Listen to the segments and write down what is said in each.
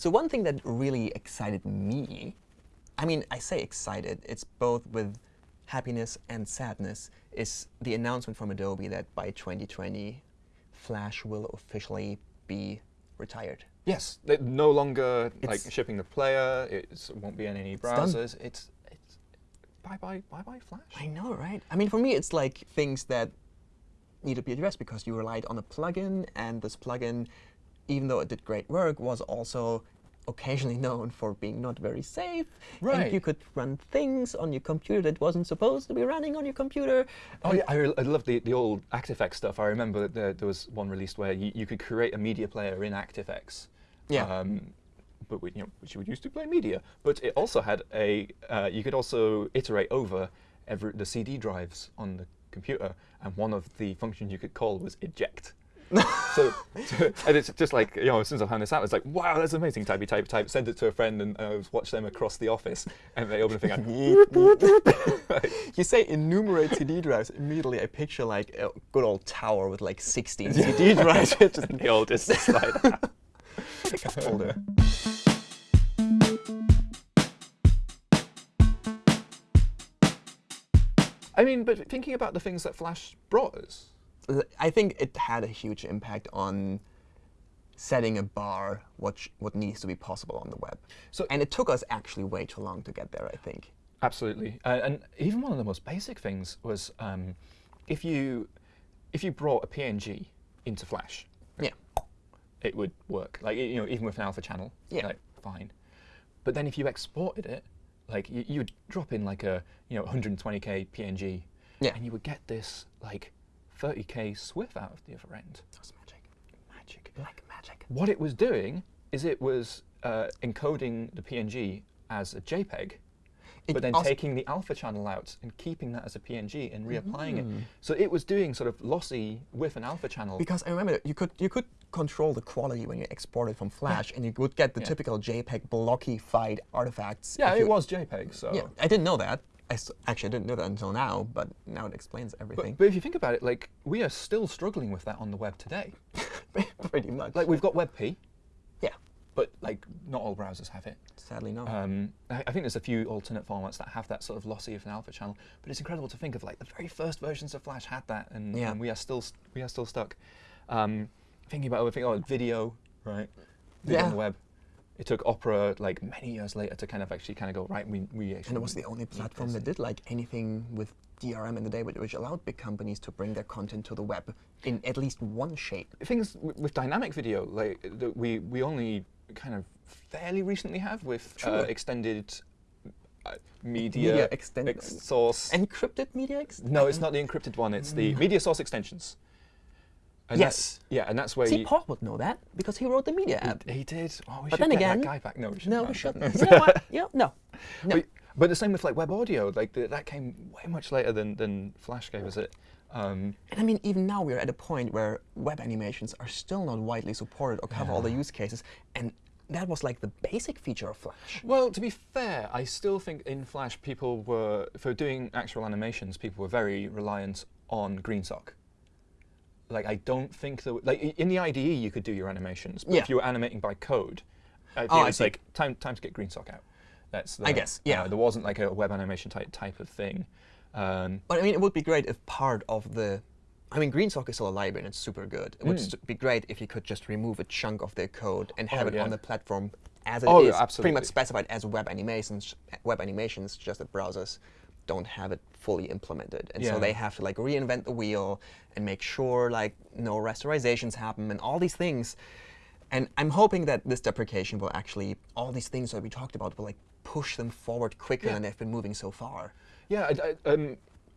So one thing that really excited me, I mean, I say excited, it's both with happiness and sadness, is the announcement from Adobe that by 2020, Flash will officially be retired. Yes, they're no longer like shipping the player. It won't be in any browsers. It's it's bye bye bye bye Flash. I know, right? I mean, for me, it's like things that need to be addressed because you relied on a plugin, and this plugin, even though it did great work, was also occasionally known for being not very safe. Right. And you could run things on your computer that wasn't supposed to be running on your computer. Oh yeah, I, I love the, the old ActiveX stuff. I remember that there, there was one released where you, you could create a media player in ActiveX. Yeah. Um, but we, you know, which you would use to play media. But it also had a. Uh, you could also iterate over every the CD drives on the computer, and one of the functions you could call was eject. So, so- and it's just like you know, as soon as I found this out, it's like, wow, that's amazing. Type, type, type. Send it to a friend, and uh, watch them across the office, and they open the thing. And You say enumerate CD drives. Immediately, I picture like a good old tower with like 16 CD drives. It's just the oldest slide. like a. I mean, but thinking about the things that Flash brought us, I think it had a huge impact on setting a bar what what needs to be possible on the web. So- and it took us actually way too long to get there. I think. absolutely, uh, and even one of the most basic things was um, if you if you brought a PNG into Flash, Yeah. it would work. Like you know, even with an alpha channel, Yeah. like fine. But then if you exported it, like you, you would drop in like a you know 120k PNG, Yeah. and you would get this like 30k SWF out of the other end. That's magic. Magic. Like magic. What it was doing is it was uh, encoding the PNG as a JPEG, It but then taking the alpha channel out and keeping that as a PNG and reapplying Mm. it. So it was doing sort of lossy with an alpha channel. Because I remember you could you could control the quality when you export it from Flash, and you would get the Yeah. typical JPEG blockified artifacts. yeah, it you- was JPEG. So. Yeah, I didn't know that. I actually didn't know that until now, but now it explains everything. But, but if you think about it, like we are still struggling with that on the web today. Pretty much. Like we've got WebP, yeah, but like not all browsers have it. sadly not. Um, I, I think there's a few alternate formats that have that sort of lossy of an alpha channel, but it's incredible to think of like the very first versions of Flash had that, and, Yeah. and we are still we are still stuck. Um, thinking about other things, oh, video, right? Video on Yeah. the web. It took Opera like many years later to kind of actually kind of go right. We we actually and it was the only platform that did like anything with DRM in the day, which which allowed big companies to bring their content to the web in at least one shape. things with dynamic video like that we we only kind of fairly recently have with uh, extended uh, media, Media extend- ex- source. Encrypted media. Ex- no, it's not the encrypted one. It's the media source extensions. And Yes. yeah, and that's where See, you, Paul would know that because he wrote the media app. he, he did. Oh, we But should then get again- that guy back. No, we shouldn't. No, we shouldn't. you know what? Yeah, no. No. But, but the same with like web audio. Like the, that came way much later than than Flash gave us it. Um, And I mean, even now we're at a point where web animations are still not widely supported or cover all the use cases, and that was like the basic feature of Flash. Well, to be fair, I still think in Flash people were, for doing actual animations, people were very reliant on GreenSock. Like, I don't think that, like, in the IDE you could do your animations, but Yeah. if you were animating by code, I think Oh, it's like, time, time to get GreenSock out. That's the, I guess, yeah. uh, there wasn't like a web animation type, type of thing. Um, But I mean, it would be great if part of the, I mean, GreenSock is still a library and it's super good. It would Mm. st- be great if you could just remove a chunk of their code and have Oh, it yeah. on the platform as it is, Oh, yeah, pretty much specified as web animations. Web animations, just that browsers don't have it fully implemented, and so they have to like reinvent the wheel and make sure like no rasterizations happen and all these things. And I'm hoping that this deprecation will actually all these things that we talked about will like push them forward quicker Yeah. than they've been moving so far. Yeah, I, I, um,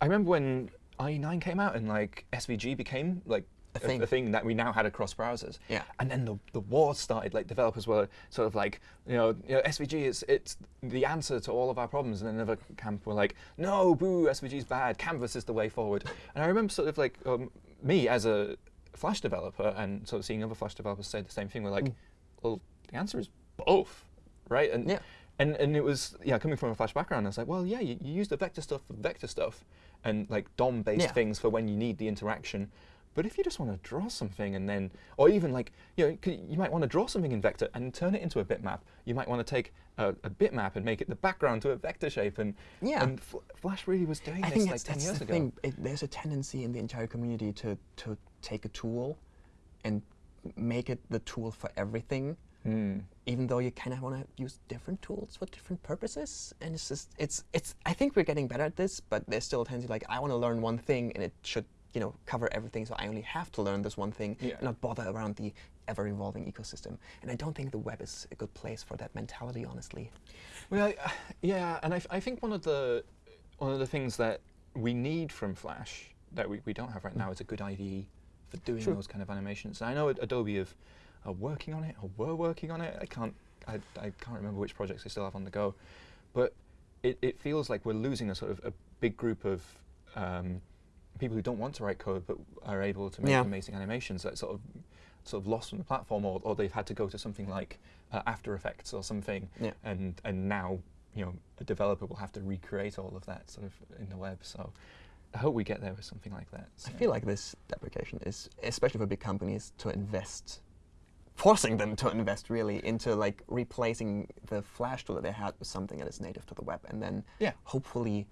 I remember when IE9 came out and like SVG became like A thing. a thing that we now had across browsers. Yeah. And then the, the war started. Like developers were sort of like, you know, you know, SVG is it's the answer to all of our problems. And then another camp were like, no, boo, SVG is bad. Canvas is the way forward. And I remember sort of like um, me as a Flash developer and sort of seeing other Flash developers say the same thing. We're like, well, the answer is both, right? And Yeah. and and it was yeah coming from a flash background i was like well yeah you, you use the vector stuff for vector stuff and like dom based Yeah. things for when you need the interaction But if you just want to draw something and then, or even like, you know, you might want to draw something in vector and turn it into a bitmap. You might want to take a, a bitmap and make it the background to a vector shape. And, Yeah. and Fl- Flash really was doing I this think like that's, 10 that's years the ago. thing. It, there's a tendency in the entire community to, to take a tool and make it the tool for everything, Hmm. even though you kind of want to use different tools for different purposes. And it's just, it's, it's. I think we're getting better at this, but there's still a tendency like I want to learn one thing and it should, you know, cover everything. So I only have to learn this one thing Yeah. and not bother around the ever-evolving ecosystem. And I don't think the web is a good place for that mentality, honestly. Well, I- yeah, and I think one of the one of the things that we need from Flash that we, we don't have right now is a good IDE for doing those kind of animations. I know Adobe have are working on it or were working on it. I can't I, I can't remember which projects they still have on the go, but it, it feels like we're losing a sort of a big group of um, people who don't want to write code but are able to make Yeah. amazing animations that sort of sort of lost from the platform or, or they've had to go to something like uh, After Effects or something Yeah. and and now you know a developer will have to recreate all of that sort of in the web. So I hope we get there with something like that. I feel like this deprecation is, especially for big companies, to invest, forcing them to invest really into like replacing the Flash tool that they had with something that is native to the web, and then Yeah. hopefully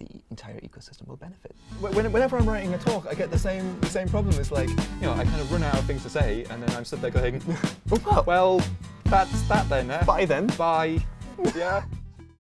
the entire ecosystem will benefit. Whenever I'm writing a talk, I get the same the same problem. It's like you know I kind of run out of things to say, and then I'm stood there going, well, well, that's that then. Eh? bye then. Bye. yeah.